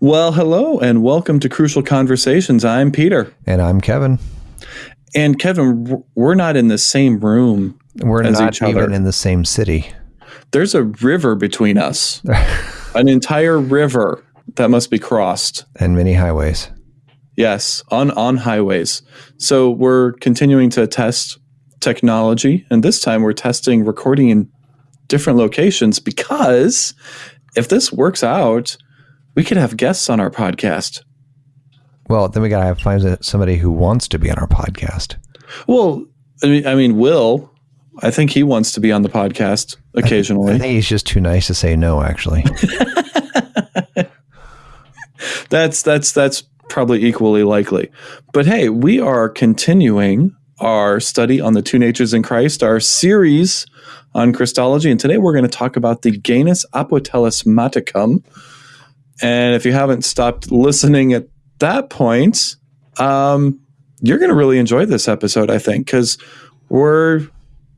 Well, hello and welcome to Crucial Conversations. I'm Peter. And I'm Kevin. And Kevin, we're not in the same room. We're not even in the same city. There's a river between us, an entire river that must be crossed. And many highways. Yes, on, on highways. So we're continuing to test technology. And this time we're testing recording in different locations because if this works out, we could have guests on our podcast. Well, then we got to find somebody who wants to be on our podcast. Well, I mean, I mean, Will, I think he wants to be on the podcast occasionally. I, think he's just too nice to say no, actually. that's that's that's probably equally likely. But hey, we are continuing our study on the two natures in Christ, our series on Christology, and today we're going to talk about the genus apotelesmaticum, and if you haven't stopped listening at that point, um, you're going to really enjoy this episode, I think, because we're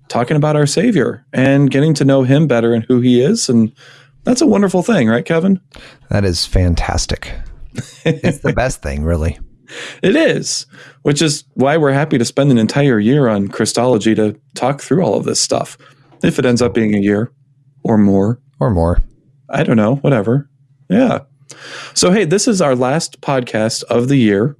talking about our Savior and getting to know Him better and who He is. And that's a wonderful thing, right, Kevin? That is fantastic. it's the best thing, really. It is, which is why we're happy to spend an entire year on Christology to talk through all of this stuff. If it ends up being a year or more. Or more. I don't know, whatever. Yeah. So, hey, this is our last podcast of the year.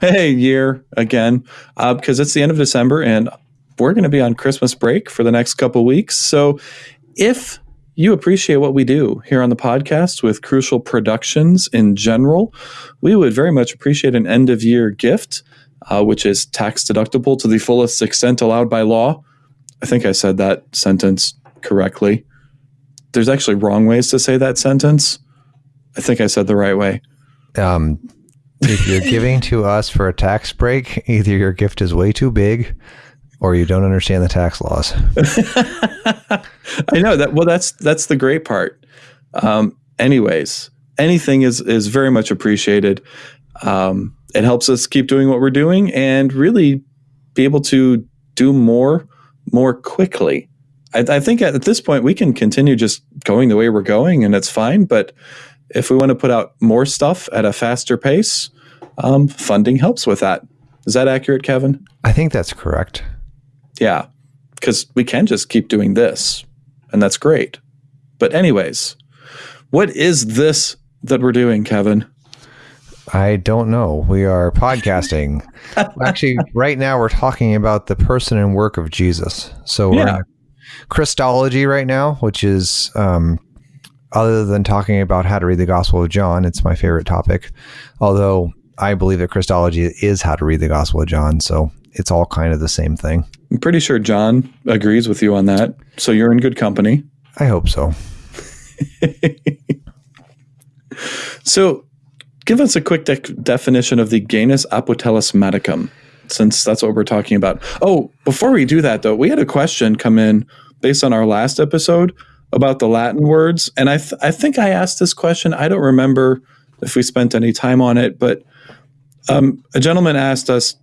Hey, year again, uh, because it's the end of December and we're going to be on Christmas break for the next couple weeks. So, if you appreciate what we do here on the podcast with Crucial Productions in general, we would very much appreciate an end of year gift, uh, which is tax deductible to the fullest extent allowed by law. I think I said that sentence correctly. There's actually wrong ways to say that sentence. I think I said the right way. Um, if you're giving to us for a tax break, either your gift is way too big or you don't understand the tax laws. I know that. Well, that's that's the great part. Um, anyways, anything is is very much appreciated. Um, it helps us keep doing what we're doing and really be able to do more more quickly. I, I think at this point we can continue just going the way we're going, and it's fine. But if we want to put out more stuff at a faster pace, um, funding helps with that. Is that accurate, Kevin? I think that's correct. Yeah, because we can just keep doing this, and that's great. But, anyways, what is this that we're doing, Kevin? I don't know. We are podcasting. Actually, right now we're talking about the person and work of Jesus. So we're yeah. Christology right now, which is um, other than talking about how to read the Gospel of John, it's my favorite topic. Although I believe that Christology is how to read the Gospel of John, so it's all kind of the same thing. I'm pretty sure John agrees with you on that. So you're in good company. I hope so. so, give us a quick de- definition of the genus Apotelesmaticum, since that's what we're talking about. Oh, before we do that, though, we had a question come in based on our last episode about the Latin words, and I th- I think I asked this question. I don't remember if we spent any time on it, but um, a gentleman asked us,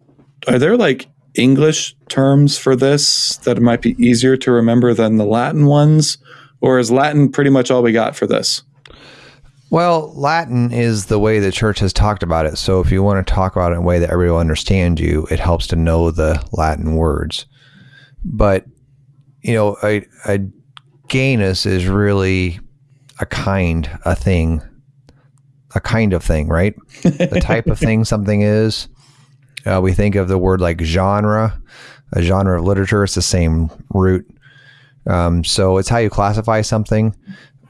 "Are there like English terms for this that might be easier to remember than the Latin ones, or is Latin pretty much all we got for this?" Well, Latin is the way the church has talked about it. So if you want to talk about it in a way that everyone will understand you, it helps to know the Latin words. But you know, a, a genus is really a kind, a thing, a kind of thing, right? the type of thing something is. Uh, we think of the word like genre, a genre of literature. It's the same root. Um, so it's how you classify something,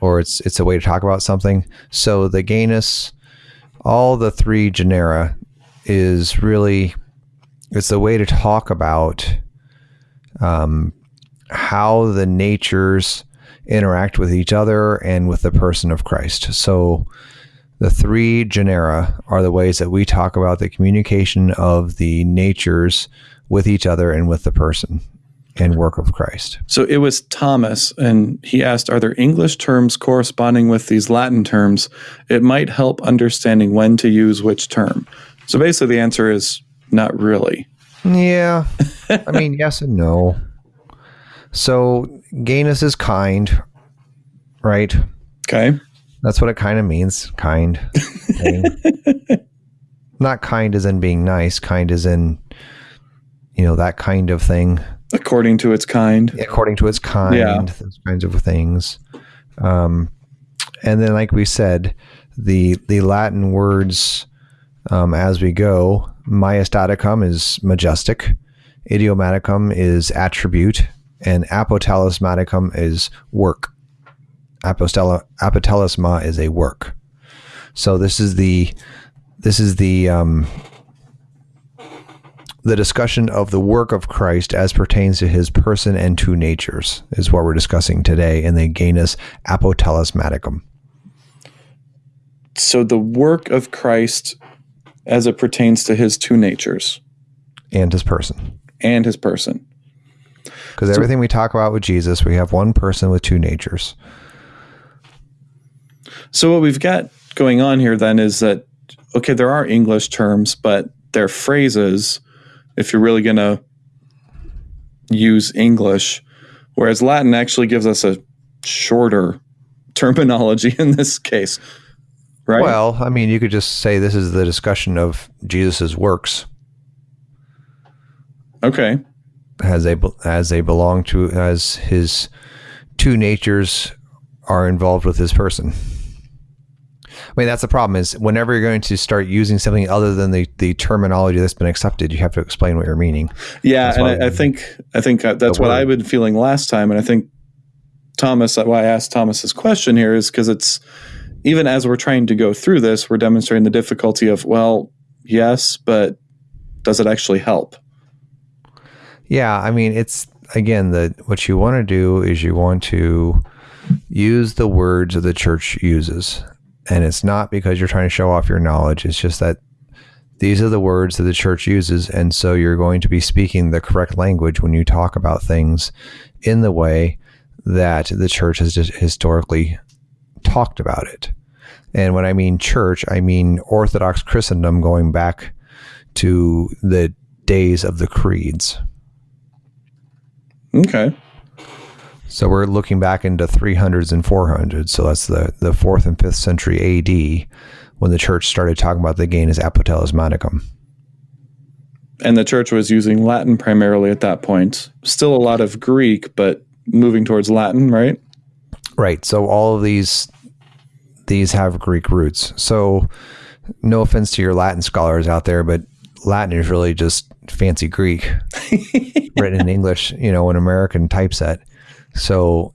or it's it's a way to talk about something. So the genus, all the three genera, is really it's the way to talk about um, how the natures interact with each other and with the person of Christ. So the three genera are the ways that we talk about the communication of the natures with each other and with the person and work of Christ. So it was Thomas, and he asked, Are there English terms corresponding with these Latin terms? It might help understanding when to use which term. So basically, the answer is not really. Yeah. I mean, yes and no. So Genus is kind, right? Okay. That's what it kind of means. Kind. Not kind as in being nice, kind as in, you know, that kind of thing, According to its kind. according to its kind, Yeah. those kinds of things. Um, and then, like we said, the the Latin words um, as we go, majestaticum is majestic, idiomaticum is attribute, and apotalismaticum is work. Apostella, apotelesma is a work. So this is the this is the um, the discussion of the work of Christ as pertains to his person and two natures is what we're discussing today in the genus apotelesmaticum. So the work of Christ as it pertains to his two natures and his person. and his person. Because everything we talk about with Jesus, we have one person with two natures. So what we've got going on here then is that okay, there are English terms, but they're phrases if you're really going to use English, whereas Latin actually gives us a shorter terminology in this case. Right? Well, I mean, you could just say this is the discussion of Jesus's works okay. As they as they belong to as his two natures are involved with his person. I mean, that's the problem is whenever you're going to start using something other than the, the terminology that's been accepted, you have to explain what you're meaning. Yeah, and I, I think I think uh, that's what word. I've been feeling last time, and I think Thomas. Why I asked Thomas's question here is because it's even as we're trying to go through this, we're demonstrating the difficulty of well, yes, but does it actually help? Yeah, I mean, it's again the what you want to do is you want to use the words that the church uses, and it's not because you're trying to show off your knowledge. It's just that these are the words that the church uses, and so you're going to be speaking the correct language when you talk about things in the way that the church has historically talked about it. And when I mean church, I mean Orthodox Christendom going back to the days of the creeds. Okay, So we're looking back into 300s and 400s. So that's the, the fourth and fifth century AD when the church started talking about the genus apotelesmaticum. and the church was using Latin primarily at that point. Still a lot of Greek, but moving towards Latin, right? Right. So all of these these have Greek roots. So no offense to your Latin scholars out there, but Latin is really just fancy Greek written in English, you know, an American typeset. So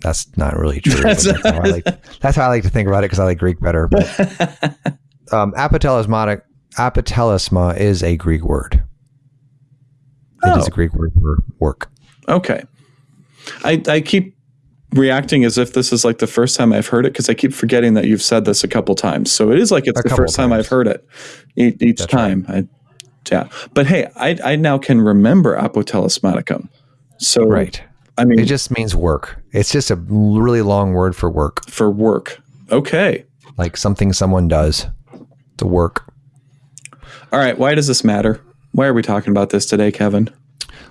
that's not really true. That's- That's, how, I like, that's how I like to think about it because I like Greek better. But um, apotelesmatic, apotelesma is a Greek word. It is Oh. a Greek word for work. Okay. I, I keep reacting as if this is like the first time I've heard it because I keep forgetting that you've said this a couple times. So it is like it's A the first time. I've heard it each That's time. I, yeah. But hey, I, I now can remember apotelesmaticum. So, Right. I mean, It just means work. It's just a really long word for work, for work. Okay. like something someone does to work. All right. Why does this matter? Why are we talking about this today, Kevin?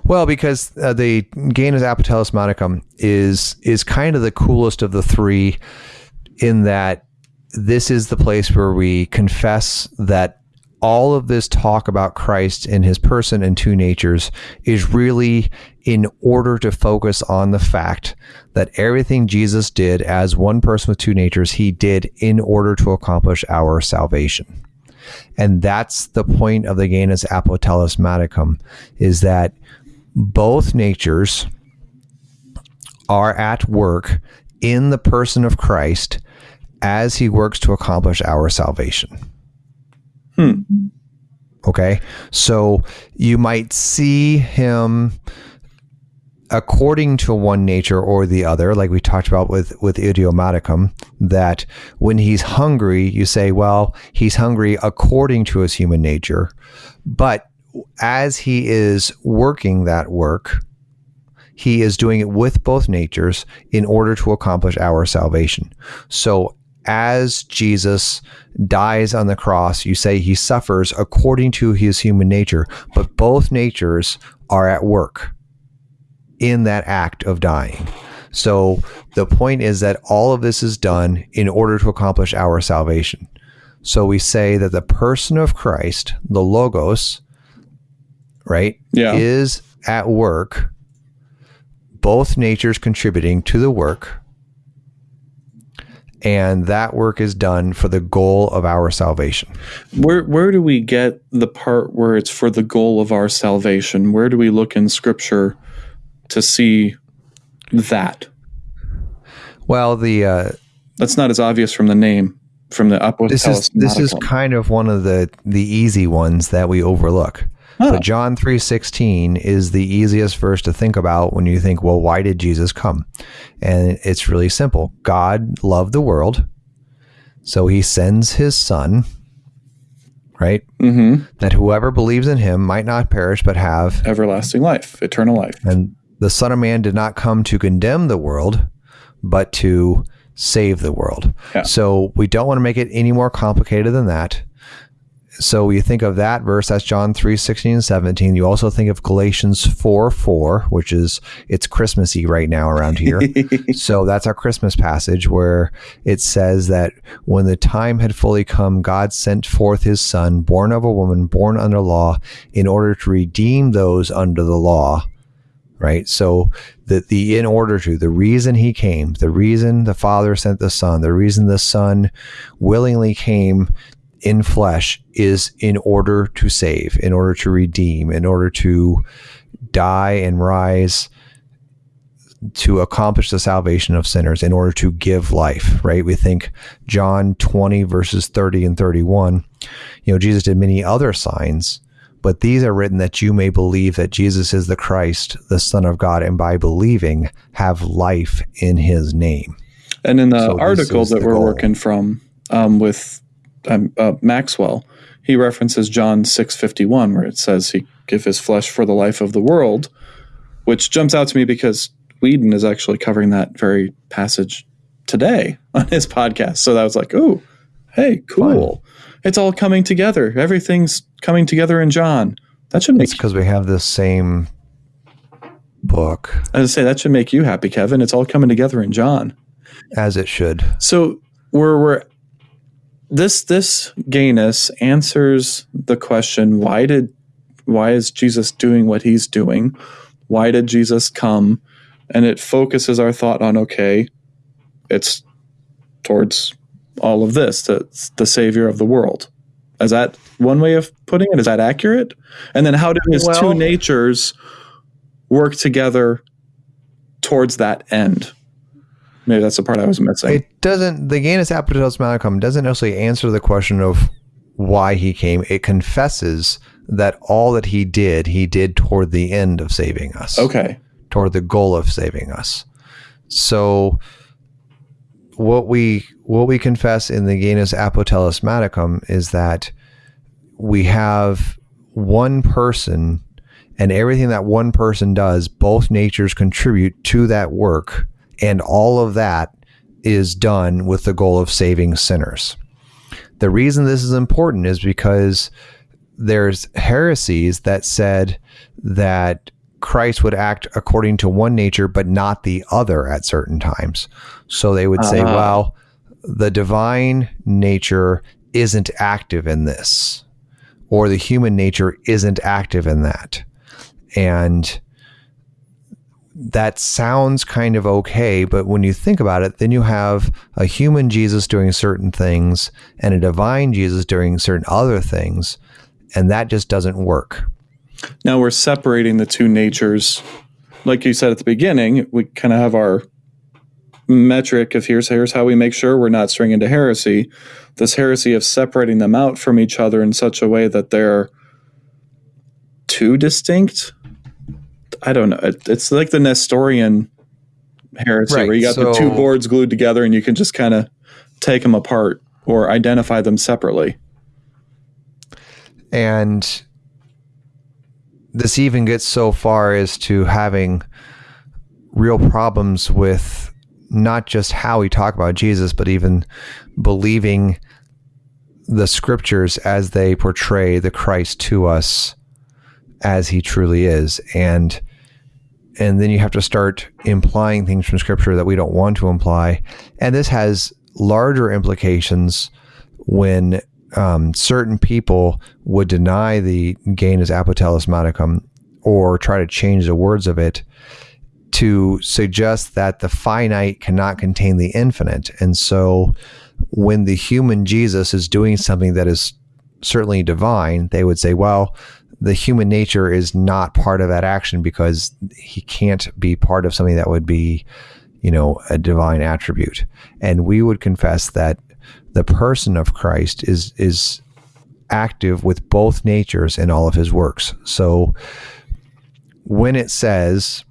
Well, because uh, the genus apotelesmaticum is is kind of the coolest of the three, in that this is the place where we confess that all of this talk about Christ in his person and two natures is really in order to focus on the fact that everything Jesus did as one person with two natures, he did in order to accomplish our salvation. And that's the point of the genus apotelesmaticum is that both natures are at work in the person of Christ as he works to accomplish our salvation. Hmm. Okay. So you might see him according to one nature or the other, like we talked about with, with idiomaticum, that when he's hungry, you say, well, he's hungry according to his human nature. But as he is working that work, he is doing it with both natures in order to accomplish our salvation. So as Jesus dies on the cross, you say he suffers according to his human nature, but both natures are at work in that act of dying. So the point is that all of this is done in order to accomplish our salvation. So we say that the person of Christ, the Logos, right, Yeah. is at work, both natures contributing to the work. And that work is done for the goal of our salvation. Where where do we get the part where it's for the goal of our salvation? Where do we look in scripture to see that? Well, the uh, That's not as obvious from the name, from the Apotelos this is this is kind of one of the the easy ones that we overlook. Huh. But John 3:16 is the easiest verse to think about when you think, well, why did Jesus come? And it's really simple. God loved the world, so he sends his son, right? Mhm. That whoever believes in him might not perish but have everlasting life, eternal life. and the son of man did not come to condemn the world, but to save the world. Yeah. So we don't want to make it any more complicated than that. So you think of that verse, that's John 3, 16 and 17. You also think of Galatians 4, 4, which is, it's Christmassy right now around here. so that's our Christmas passage where it says that when the time had fully come, God sent forth his son, born of a woman, born under law, in order to redeem those under the law. Right. So the, the in order to, the reason he came, the reason the Father sent the Son, the reason the Son willingly came in flesh is in order to save, in order to redeem, in order to die and rise to accomplish the salvation of sinners in order to give life, right? We think John 20 verses 30 and 31. You know, Jesus did many other signs, but these are written that you may believe that Jesus is the Christ, the Son of God, and by believing have life in his name. And in the So article that we're goal. working from um, with um, uh, Maxwell, he references John six fifty one, where it says he give his flesh for the life of the world, which jumps out to me because Weedon is actually covering that very passage today on his podcast. So that was like, oh, hey, cool. It's all coming together. Everything's coming together in John. That should make It's because we have the same book I was say that should make you happy, Kevin. It's all coming together in John. as it should. So we're we're this this genus answers the question why did why is Jesus doing what he's doing? Why did Jesus come? And it focuses our thought on okay, it's towards all of this, that's the savior of the world. Is that one way of putting it? Is that accurate? And then how do his two natures work together towards that end? Maybe that's the part I was missing. It doesn't, the Genus Apotelesmaticum doesn't necessarily answer the question of why he came. It confesses that all that he did, he did toward the end of saving us. okay. toward the goal of saving us. So what we what we confess in the genus Apotelesmaticum is that we have one person and everything that one person does, both natures contribute to that work, and all of that is done with the goal of saving sinners. The reason this is important is because there's heresies that said that Christ would act according to one nature but not the other at certain times. So they would say, Ah. well, the divine nature isn't active in this, or the human nature isn't active in that. And that sounds kind of okay, but when you think about it, then you have a human Jesus doing certain things and a divine Jesus doing certain other things, and that just doesn't work. Now we're separating the two natures. Like you said at the beginning, we kind of have our metric of here's here's how we make sure we're not straying into heresy. This heresy of separating them out from each other in such a way that they're too distinct. I don't know. It, it's like the Nestorian heresy Right, where you got the two boards glued together and you can just kind of take them apart or identify them separately. And this even gets so far as to having real problems with not just how we talk about Jesus, but even believing the scriptures as they portray the Christ to us as he truly is. And and then you have to start implying things from scripture that we don't want to imply. And this has larger implications when um, certain people would deny the gain genus apotelesmaticum or try to change the words of it to suggest that the finite cannot contain the infinite. And so when the human Jesus is doing something that is certainly divine, they would say, well, the human nature is not part of that action because he can't be part of something that would be, you know, a divine attribute. And we would confess that the person of Christ is is active with both natures in all of his works. So when it says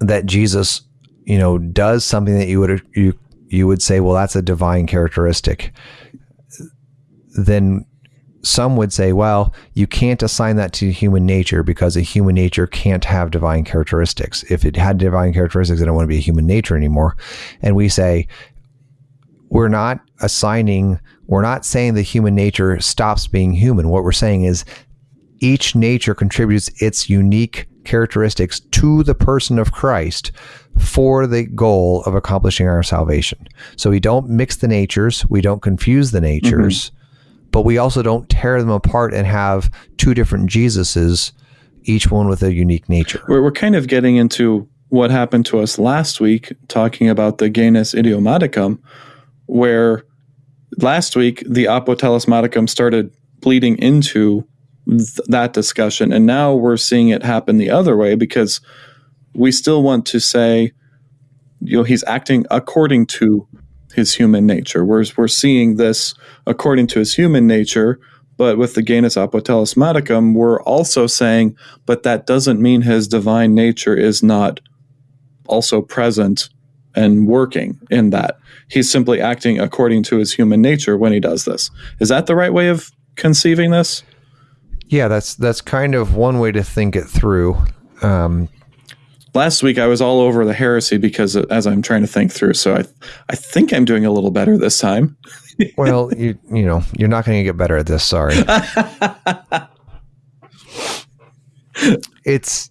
that Jesus, you know, does something that you would you you would say, well, that's a divine characteristic, then some would say, well, you can't assign that to human nature because a human nature can't have divine characteristics. If it had divine characteristics, it don't want to be a human nature anymore. And we say, we're not assigning, we're not saying the human nature stops being human. What we're saying is each nature contributes its unique characteristics to the person of Christ for the goal of accomplishing our salvation. So we don't mix the natures, we don't confuse the natures. Mm-hmm but we also don't tear them apart and have two different Jesuses, each one with a unique nature. We're, we're kind of getting into what happened to us last week, talking about the genus idiomaticum, where last week the apotelesmaticum started bleeding into th- that discussion. And now we're seeing it happen the other way because we still want to say, you know, he's acting according to his human nature. We're, we're seeing this according to his human nature, but with the genus apotelesmaticum, we're also saying, but that doesn't mean his divine nature is not also present and working in that. He's simply acting according to his human nature when he does this. Is that the right way of conceiving this? Yeah, that's that's kind of one way to think it through. Um, last week I was all over the heresy because as I'm trying to think through, so I I think I'm doing a little better this time. well, you you know you're not going to get better at this. Sorry. it's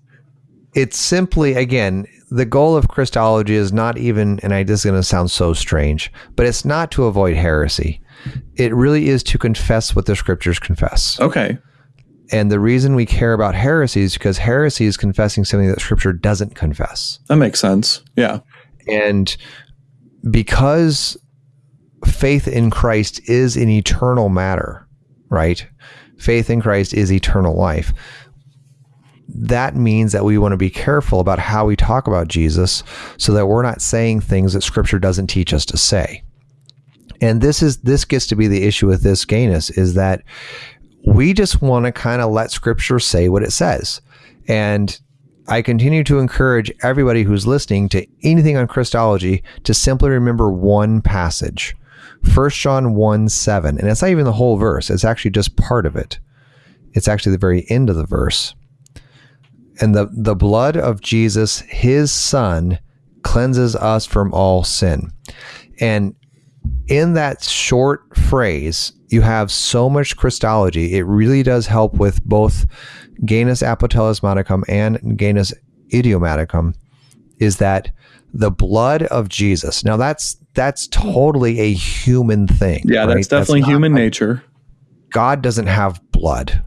it's simply again the goal of Christology is not even, and I this is going to sound so strange, but it's not to avoid heresy. It really is to confess what the scriptures confess. Okay. And the reason we care about heresy is because heresy is confessing something that scripture doesn't confess. That makes sense. Yeah. And because faith in Christ is an eternal matter, right? Faith in Christ is eternal life. That means that we want to be careful about how we talk about Jesus so that we're not saying things that scripture doesn't teach us to say. And this is this gets to be the issue with this genus is that we just want to kind of let scripture say what it says. And I continue to encourage everybody who's listening to anything on Christology to simply remember one passage. 1 John 1 7. And it's not even the whole verse, it's actually just part of it. It's actually the very end of the verse. And the, the blood of Jesus, his son, cleanses us from all sin. And in that short phrase, you have so much Christology. It really does help with both genus apotelesmaticum and genus idiomaticum. Is that the blood of Jesus? Now that's that's totally a human thing. Yeah, right? that's definitely that's human nature. God doesn't have blood.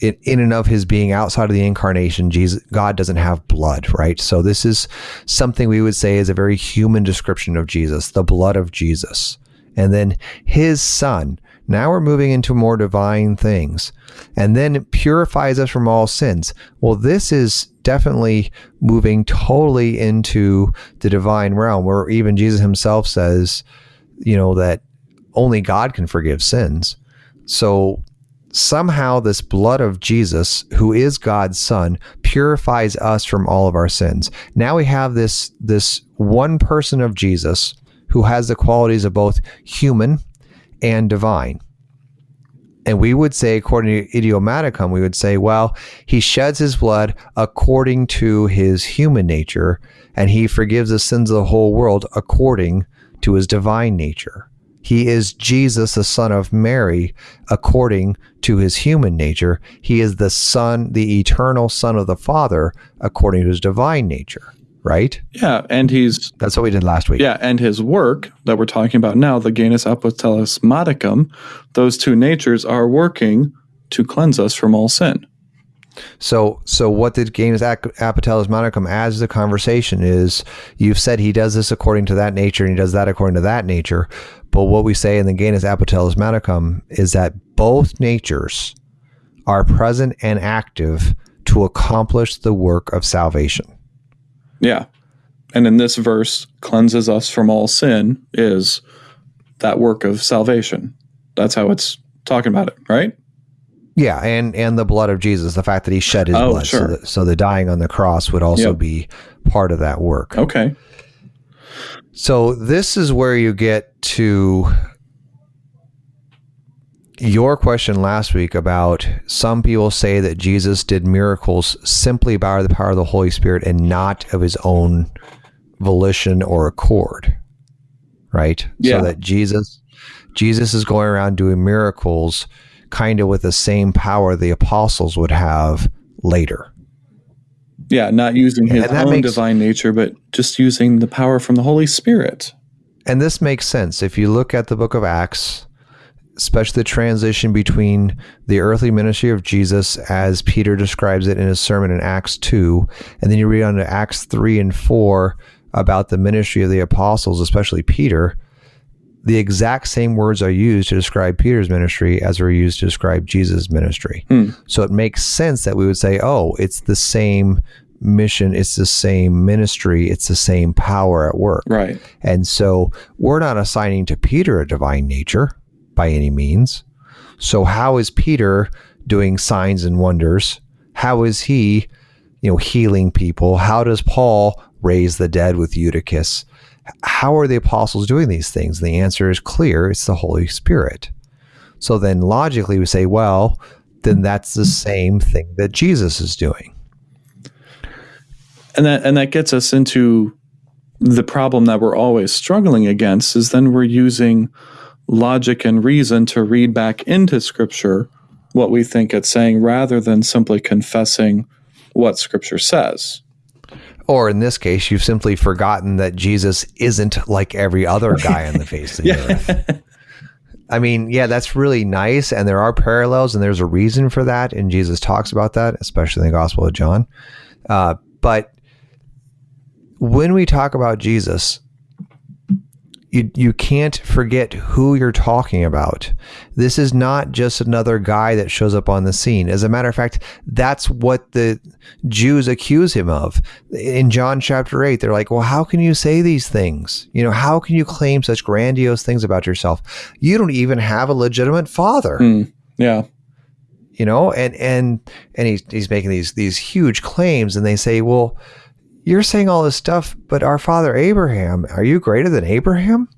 In, in and of his being outside of the incarnation, Jesus, God doesn't have blood, right? So this is something we would say is a very human description of Jesus, the blood of Jesus and then his son. Now we're moving into more divine things. And then purifies us from all sins. Well, this is definitely moving totally into the divine realm where even Jesus himself says, you know, that only God can forgive sins. So somehow this blood of Jesus, who is God's son, purifies us from all of our sins. Now we have this this one person of Jesus who has the qualities of both human and divine. And we would say, according to idiomaticum, we would say, well, he sheds his blood according to his human nature, and he forgives the sins of the whole world according to his divine nature. He is Jesus, the Son of Mary, according to his human nature. He is the Son, the eternal Son of the Father, according to his divine nature. Right? Yeah, and he's That's what we did last week. yeah, and his work that we're talking about now, the genus apotelesmaticum, those two natures are working to cleanse us from all sin. So, so what did Genus Apotelesmaticum adds to the conversation is you've said he does this according to that nature and he does that according to that nature. But what we say in the Genus Apotelesmaticum is that both natures are present and active to accomplish the work of salvation. Yeah. And in this verse, cleanses us from all sin is that work of salvation. That's how it's talking about it, right? Yeah, and and the blood of Jesus, the fact that he shed his Oh, blood, so, sure. that, so the dying on the cross would also Yep. be part of that work. Okay. So this is where you get to your question last week about some people say that Jesus did miracles simply by the power of the Holy Spirit and not of his own volition or accord. Right? Yeah. So that Jesus Jesus is going around doing miracles kind of with the same power the apostles would have later. Yeah, not using his own makes- divine nature, but just using the power from the Holy Spirit. And this makes sense. If you look at the book of Acts, especially the transition between the earthly ministry of Jesus as Peter describes it in his sermon in Acts 2, and then you read on to Acts 3 and 4 about the ministry of the apostles, especially Peter, the exact same words are used to describe Peter's ministry as are used to describe Jesus' ministry. Hmm. So it makes sense that we would say, oh, it's the same mission, it's the same ministry, it's the same power at work. Right. And so we're not assigning to Peter a divine nature by any means. So how is Peter doing signs and wonders? How is he, you know, healing people? How does Paul raise the dead with Eutychus? How are the apostles doing these things? The answer is clear. It's the Holy Spirit. So then logically we say, well, then that's the same thing that Jesus is doing. and that and that gets us into the problem that we're always struggling against is then we're using logic and reason to read back into scripture what we think it's saying rather than simply confessing what scripture says Or in this case, you've simply forgotten that Jesus isn't like every other guy on the face of the earth. I mean, yeah, that's really nice. And there are parallels and there's a reason for that. And Jesus talks about that, especially in the Gospel of John. Uh, but when we talk about Jesus, you, you can't forget who you're talking about. This is not just another guy that shows up on the scene. As a matter of fact, that's what the Jews accuse him of. In John chapter 8, they're like, Well, how can you say these things? You know, how can you claim such grandiose things about yourself? You don't even have a legitimate father Hmm. yeah you know and and and he's, he's making these these huge claims and they say well you're saying all this stuff but our father abraham are you greater than abraham?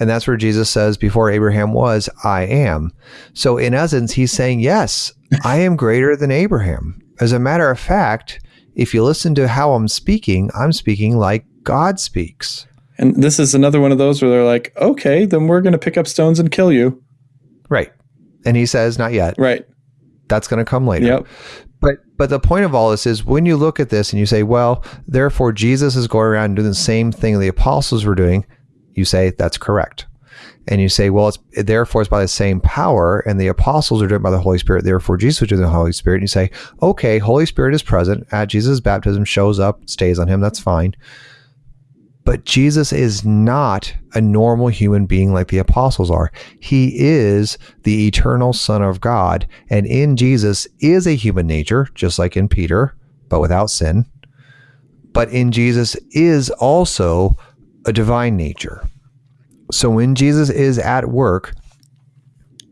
And that's where jesus says before abraham was i am. So in essence he's saying yes i am greater than abraham. As a matter of fact if you listen to how i'm speaking i'm speaking like god speaks. And this is another one of those where they're like okay then we're going to pick up stones and kill you. Right. And he says not yet. Right. That's going to come later. Yep But but the point of all this is when you look at this and you say, well, therefore Jesus is going around doing the same thing the apostles were doing, you say that's correct. And you say, well, it's therefore it's by the same power, and the apostles are doing it by the Holy Spirit. Therefore, Jesus was doing the Holy Spirit. And you say, okay, Holy Spirit is present at Jesus' baptism, shows up, stays on him. That's fine. But Jesus is not a normal human being like the apostles are. He is the eternal Son of God. And in Jesus is a human nature, just like in Peter, but without sin. But in Jesus is also a divine nature. So when Jesus is at work,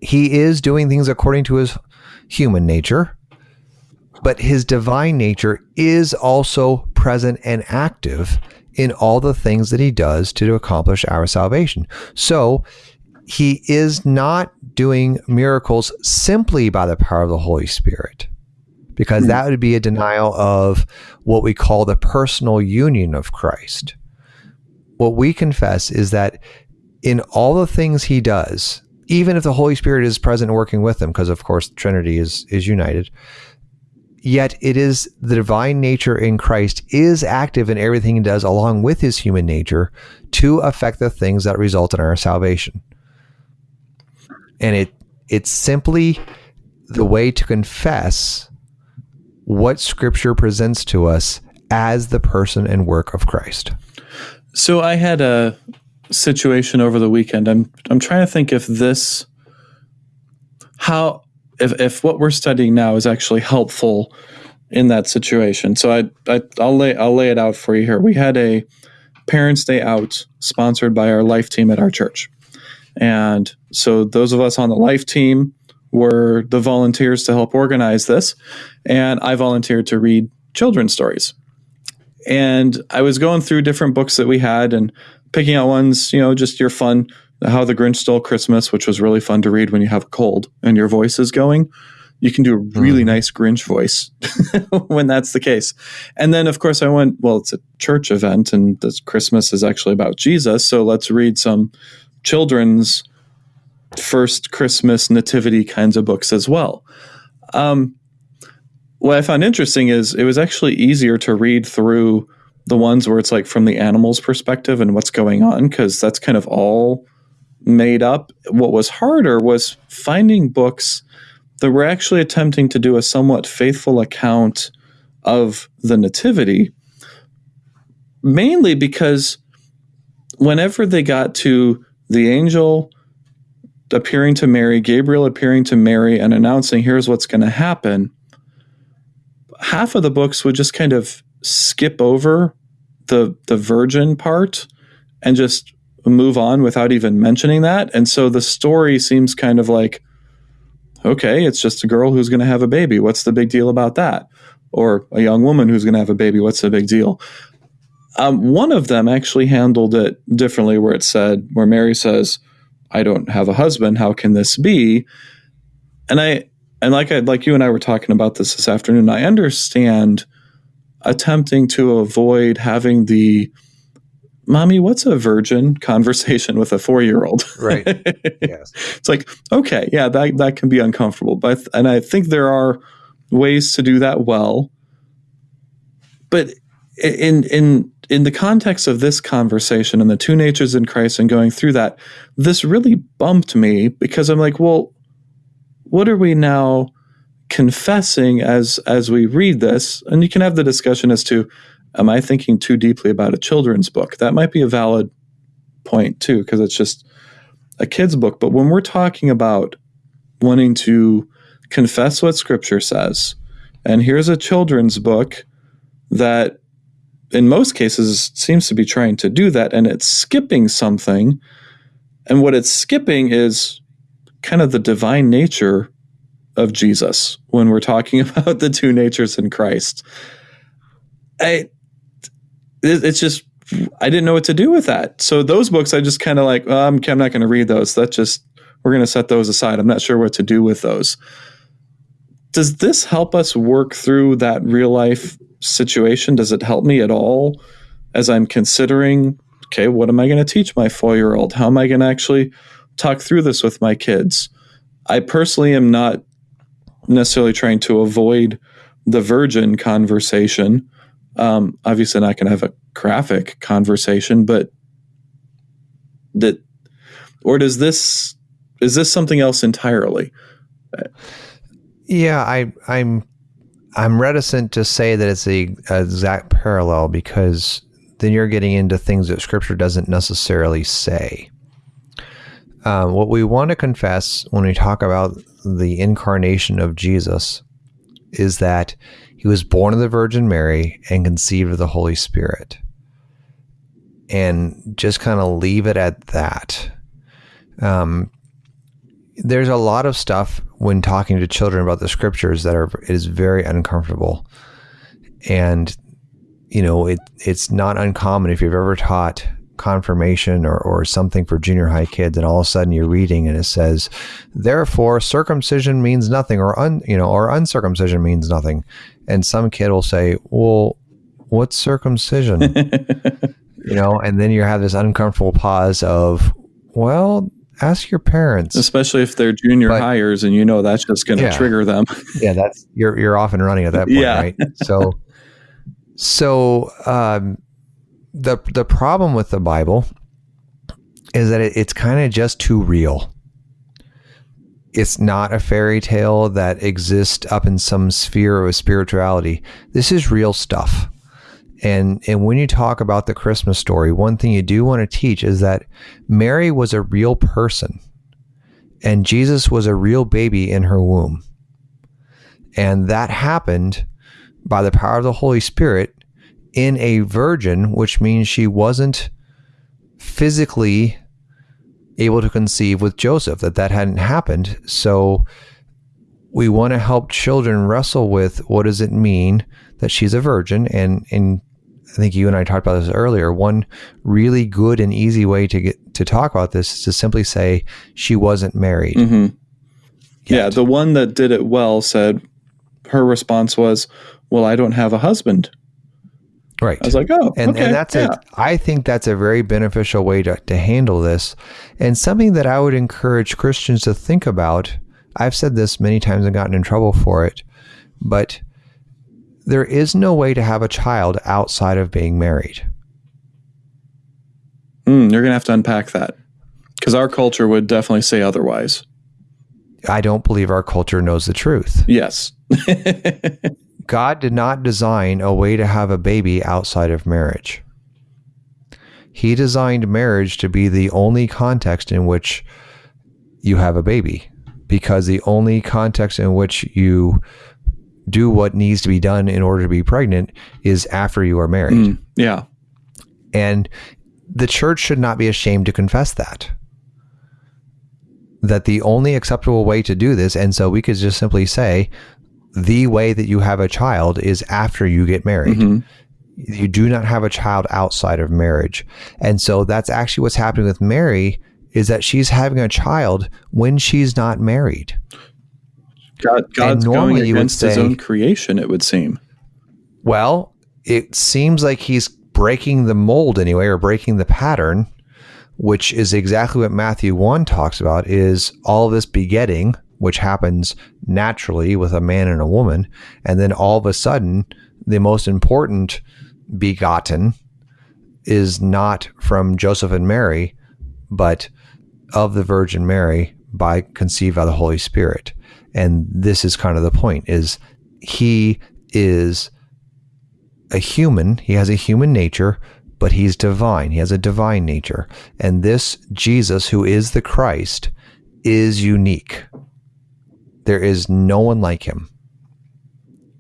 he is doing things according to his human nature, but his divine nature is also present and active in all the things that he does to accomplish our salvation. So he is not doing miracles simply by the power of the Holy Spirit, because hmm. that would be a denial of what we call the personal union of Christ. What we confess is that in all the things he does, even if the Holy Spirit is present and working with him, because of course Trinity is is united, yet it is the divine nature in Christ is active in everything he does along with his human nature to affect the things that result in our salvation. And it it's simply the way to confess what scripture presents to us as the person and work of Christ. So I had a situation over the weekend. I'm I'm trying to think if this how if if what we're studying now is actually helpful in that situation. So I, I I'll lay I'll lay it out for you here. We had a Parents Day out sponsored by our life team at our church. And so those of us on the life team were the volunteers to help organize this. And I volunteered to read children's stories. And I was going through different books that we had and picking out ones, you know, just your fun, How the Grinch Stole Christmas, which was really fun to read when you have a cold and your voice is going. You can do a really mm. nice Grinch voice when that's the case. And then, of course, I went, well, it's a church event and this Christmas is actually about Jesus. So let's read some children's first Christmas nativity kinds of books as well. Um, what I found interesting is it was actually easier to read through the ones where it's like from the animal's perspective and what's going on because that's kind of all made up. What was harder was finding books that were actually attempting to do a somewhat faithful account of the nativity, mainly because whenever they got to the angel appearing to Mary, Gabriel appearing to Mary and announcing, here's what's going to happen, half of the books would just kind of skip over the the virgin part and just move on without even mentioning that. And so the story seems kind of like, okay, it's just a girl who's going to have a baby. What's the big deal about that? Or a young woman who's going to have a baby. What's the big deal? Um, one of them actually handled it differently, where it said, where Mary says, I don't have a husband. How can this be? And I and like I like you and I were talking about this this afternoon. I understand attempting to avoid having the mommy what's a virgin conversation with a four-year-old? Right. Yes. It's like okay yeah that, that can be uncomfortable but and i think there are ways to do that well. But in in in the context of this conversation and the two natures in Christ and going through that, this really bumped me because I'm like, well, what are we now confessing as as we read this? And you can have the discussion as to, am I thinking too deeply about a children's book? That might be a valid point too, because it's just a kid's book. But when we're talking about wanting to confess what Scripture says, and here's a children's book that in most cases seems to be trying to do that and it's skipping something and what it's skipping is kind of the divine nature of Jesus when we're talking about the two natures in Christ. I it's just I didn't know what to do with that. So those books I just kind of like, oh, I'm, I'm not going to read those. That just we're going to set those aside. I'm not sure what to do with those. Does this help us work through that real life situation? Does it help me at all as I'm considering, okay, what am I going to teach my four year old? How am I going to actually talk through this with my kids? I personally am not necessarily trying to avoid the virgin conversation. Um, obviously, not going to have a graphic conversation, but that, or does this, is this something else entirely? Yeah, I, I'm I'm reticent to say that it's the exact parallel because then you're getting into things that Scripture doesn't necessarily say. Um, what we want to confess when we talk about the incarnation of Jesus is that he was born of the Virgin Mary and conceived of the Holy Spirit. And just kind of leave it at that. Um, there's a lot of stuff when talking to children about the scriptures that are is very uncomfortable and you know it it's not uncommon if you've ever taught confirmation or, or something for junior high kids and all of a sudden you're reading and it says therefore circumcision means nothing or un you know or uncircumcision means nothing and some kid will say well what's circumcision you know and then you have this uncomfortable pause of Well, ask your parents. especially if they're junior But- hires and you know that's just going to Yeah. trigger them. yeah, that's you're you're off and running at that point, Yeah. right? So, so um, the the problem with the Bible is that it, it's kind of just too real. It's not a fairy tale that exists up in some sphere of spirituality. This is real stuff. And and when you talk about the Christmas story, one thing you do want to teach is that Mary was a real person and Jesus was a real baby in her womb. And that happened by the power of the Holy Spirit in a virgin, which means she wasn't physically able to conceive with Joseph, that that hadn't happened. So we want to help children wrestle with what does it mean that she's a virgin and and I think you and I talked about this earlier. One really good and easy way to get to talk about this is to simply say she wasn't married. hmm Yeah, the one that did it well said her response was, "Well, I don't have a husband." Right. I was like, "Oh, and okay, and that's yeah. a I think that's a very beneficial way to, to handle this and something that I would encourage Christians to think about. I've said this many times and gotten in trouble for it, but there is no way to have a child outside of being married. Mm, you're gonna have to unpack that because our culture would definitely say otherwise. I don't believe our culture knows the truth. Yes. God did not design a way to have a baby outside of marriage. He designed marriage to be the only context in which you have a baby, because the only context in which you do what needs to be done in order to be pregnant is after you are married. Mm, yeah. And the church should not be ashamed to confess that. That the only acceptable way to do this, and so we could just simply say, the way that you have a child is after you get married. Mhm. You do not have a child outside of marriage. And so that's actually what's happening with Mary is that she's having a child when she's not married. God, God's going normally would against his own creation. It would seem. Well, it seems like he's breaking the mold anyway, or breaking the pattern, which is exactly what Matthew 1 talks about is all this begetting, which happens naturally with a man and a woman, and then all of a sudden, the most important begotten is not from Joseph and Mary, but of the Virgin Mary by conceived by the Holy Spirit. And this is kind of the point is he is a human, he has a human nature, but he's divine. He has a divine nature. And this Jesus who is the Christ is unique. There is no one like him.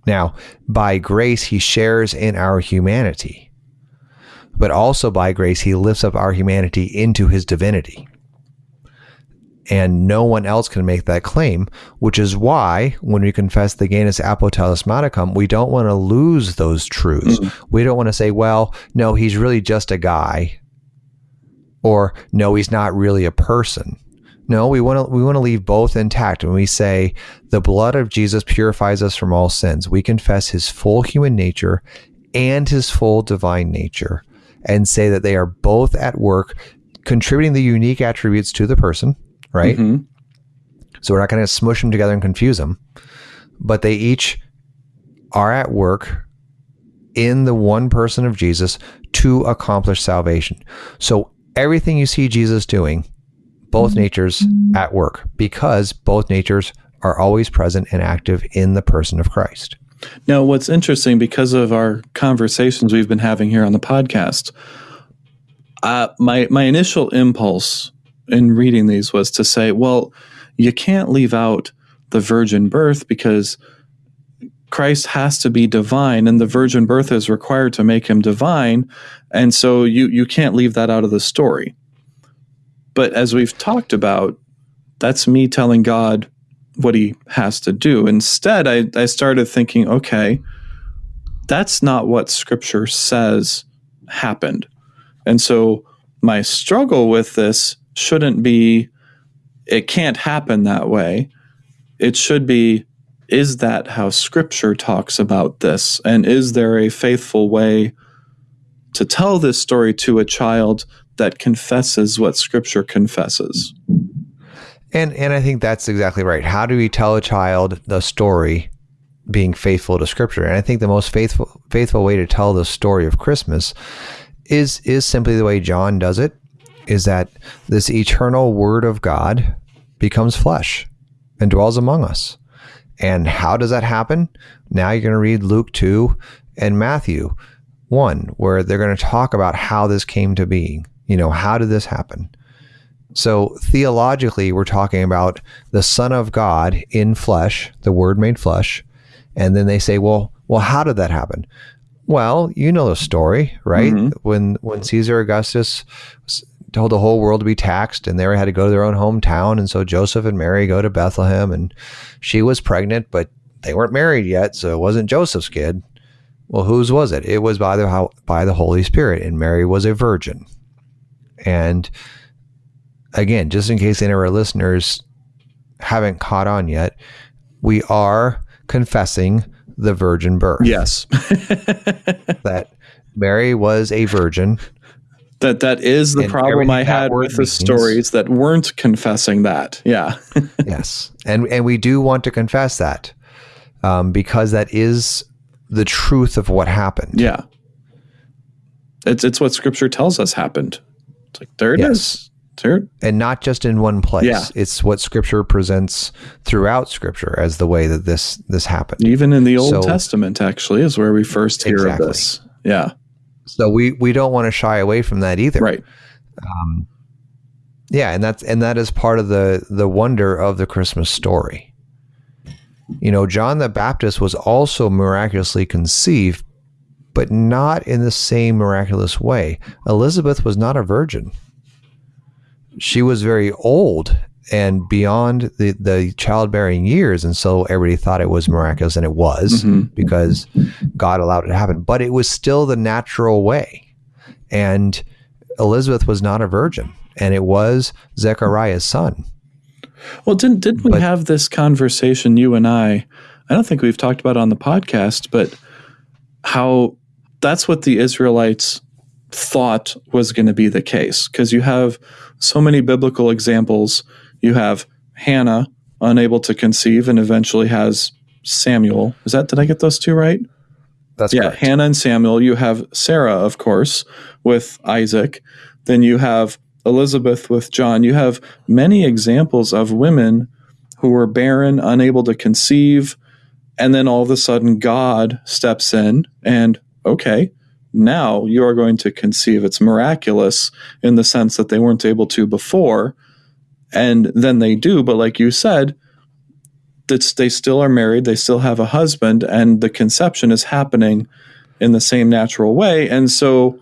Now, by grace, he shares in our humanity, but also by grace, he lifts up our humanity into his divinity. And no one else can make that claim, which is why when we confess the genus apotelesmaticum, we don't want to lose those truths. Mm-hmm. We don't want to say, well, no, he's really just a guy, or no, he's not really a person. No, we want to we want to leave both intact. When we say the blood of Jesus purifies us from all sins, we confess his full human nature and his full divine nature and say that they are both at work contributing the unique attributes to the person, right? Mhm. So we're not going to smush them together and confuse them, but they each are at work in the one person of Jesus to accomplish salvation. So everything you see Jesus doing, both natures at work because both natures are always present and active in the person of Christ. Now, what's interesting because of our conversations we've been having here on the podcast, uh, my my initial impulse in reading these was to say, well, you can't leave out the virgin birth because Christ has to be divine, and the virgin birth is required to make him divine, and so you you can't leave that out of the story. But as we've talked about, that's me telling God what he has to do. Instead, I, I started thinking, okay, that's not what scripture says happened. And so my struggle with this shouldn't be, it can't happen that way. It should be, is that how scripture talks about this? And is there a faithful way to tell this story to a child that confesses what scripture confesses. And and I think that's exactly right. How do we tell a child the story being faithful to scripture? And I think the most faithful faithful way to tell the story of Christmas is is simply the way John does it is that this eternal word of God becomes flesh and dwells among us. And how does that happen? Now you're going to read Luke 2 and Matthew 1 where they're going to talk about how this came to be. You know, how did this happen? So theologically, we're talking about the Son of God in flesh, the Word made flesh, and then they say, well, well, how did that happen? Well, you know the story, right? Mm-hmm. When when Caesar Augustus told the whole world to be taxed, and they had to go to their own hometown, and so Joseph and Mary go to Bethlehem, and she was pregnant, but they weren't married yet, so it wasn't Joseph's kid. Well, whose was it? It was by the by the Holy Spirit, and Mary was a virgin. And again, just in case any of our listeners haven't caught on yet, we are confessing the virgin birth. Yes. that Mary was a virgin. That that is the problem I had with the means. stories that weren't confessing that. Yeah. yes, and and we do want to confess that um, because that is the truth of what happened. Yeah. It's it's what Scripture tells us happened. It's like there it yes. is. Sure. And not just in one place. Yeah. It's what scripture presents throughout scripture as the way that this this happened. Even in the Old so, Testament actually is where we first hear exactly. of this. Yeah. So we we don't want to shy away from that either. Right. Um, yeah, and that's and that is part of the the wonder of the Christmas story. You know, John the Baptist was also miraculously conceived, but not in the same miraculous way. Elizabeth was not a virgin she was very old and beyond the, the childbearing years. And so everybody thought it was miraculous, and it was mm-hmm. because God allowed it to happen. But it was still the natural way. And Elizabeth was not a virgin, and it was Zechariah's son. Well, didn't didn't we but, have this conversation, you and I? I don't think we've talked about on the podcast, but how that's what the Israelites thought was going to be the case because you have so many biblical examples. You have Hannah unable to conceive and eventually has Samuel. Is that did I get those two right? That's yeah, correct. Hannah and Samuel. You have Sarah, of course, with Isaac. Then you have Elizabeth with John. You have many examples of women who were barren, unable to conceive, and then all of a sudden God steps in and okay, now you are going to conceive. It's miraculous in the sense that they weren't able to before, and then they do. But like you said, that's they still are married, they still have a husband, and the conception is happening in the same natural way. And so,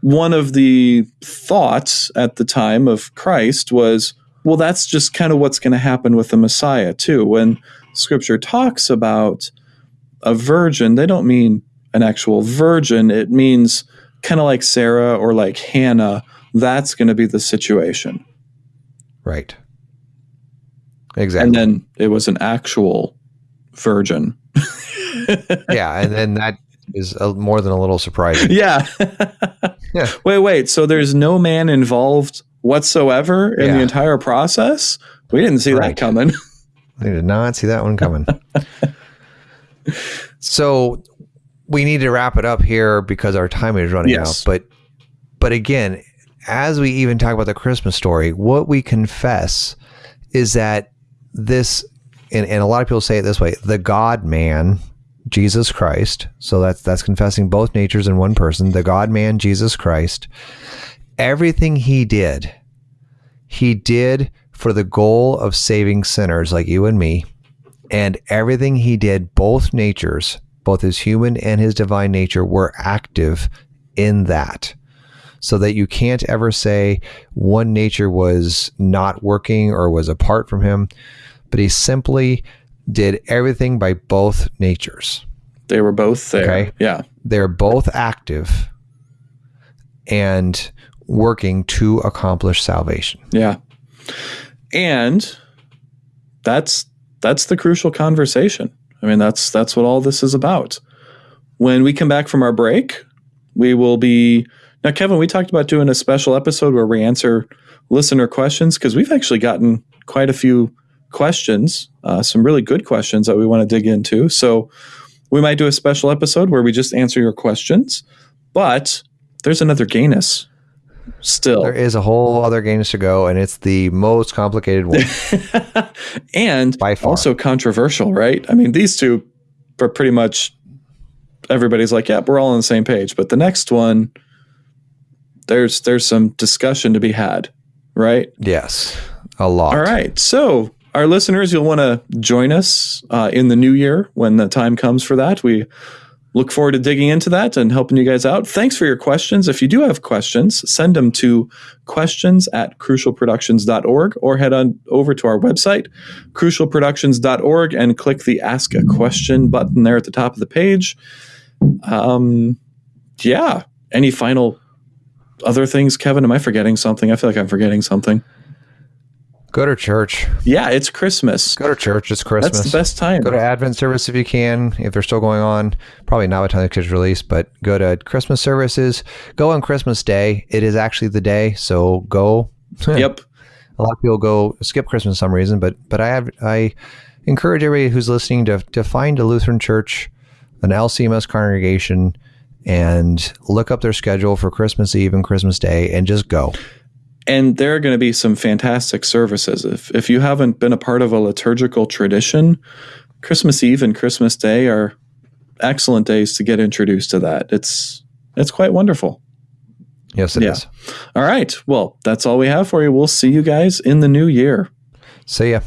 one of the thoughts at the time of Christ was, well, that's just kind of what's going to happen with the Messiah too. When Scripture talks about a virgin, they don't mean an actual virgin, it means kind of like Sarah or like Hannah. That's going to be the situation. Right. Exactly. And then it was an actual virgin. yeah. And then that is a, more than a little surprising. Yeah. yeah. Wait, wait. So there's no man involved whatsoever in yeah. the entire process? We didn't see right. that coming. they did not see that one coming. so we need to wrap it up here because our time is running yes. out. But but again, as we even talk about the Christmas story, what we confess is that this and, and a lot of people say it this way, the God man, Jesus Christ. So that's that's confessing both natures in one person, the God man, Jesus Christ. Everything he did, he did for the goal of saving sinners like you and me. And everything he did, both natures, both his human and his divine nature were active in that. So that you can't ever say one nature was not working or was apart from him, but he simply did everything by both natures. They were both there. Okay? Yeah. They're both active and working to accomplish salvation. Yeah. And that's that's the crucial conversation. I mean, that's that's what all this is about. When we come back from our break, we will be now, Kevin. We talked about doing a special episode where we answer listener questions because we've actually gotten quite a few questions, uh, some really good questions that we want to dig into. So we might do a special episode where we just answer your questions. But there's another genus still. There is a whole other genus to go, and it's the most complicated one. and By far. also controversial, right? I mean, these two are pretty much everybody's like, yeah, we're all on the same page. But the next one, there's there's some discussion to be had, right? yes, a lot. All right. So, our listeners, you'll want to join us uh, in the new year when the time comes for that. We look forward to digging into that and helping you guys out. Thanks for your questions. If you do have questions, send them to questions at crucialproductions.org or head on over to our website, crucialproductions.org, and click the Ask a Question button there at the top of the page. Um, yeah. Any final other things, Kevin? Am I forgetting something? I feel like I'm forgetting something. Go to church. Yeah, it's Christmas. Go to church. It's Christmas. That's the best time. Go to Advent service if you can, if they're still going on. Probably not by the time the kids release, but go to Christmas services. Go on Christmas Day. It is actually the day, so go. yep. A lot of people go skip Christmas for some reason, but but I have I encourage everybody who's listening to to find a Lutheran church, an LCMS congregation, and look up their schedule for Christmas Eve and Christmas Day, and just go. And there are going to be some fantastic services. If if you haven't been a part of a liturgical tradition, Christmas Eve and Christmas Day are excellent days to get introduced to that. It's it's quite wonderful. Yes, it is. Yeah. All right. Well, that's all we have for you. We'll see you guys in the new year. See ya.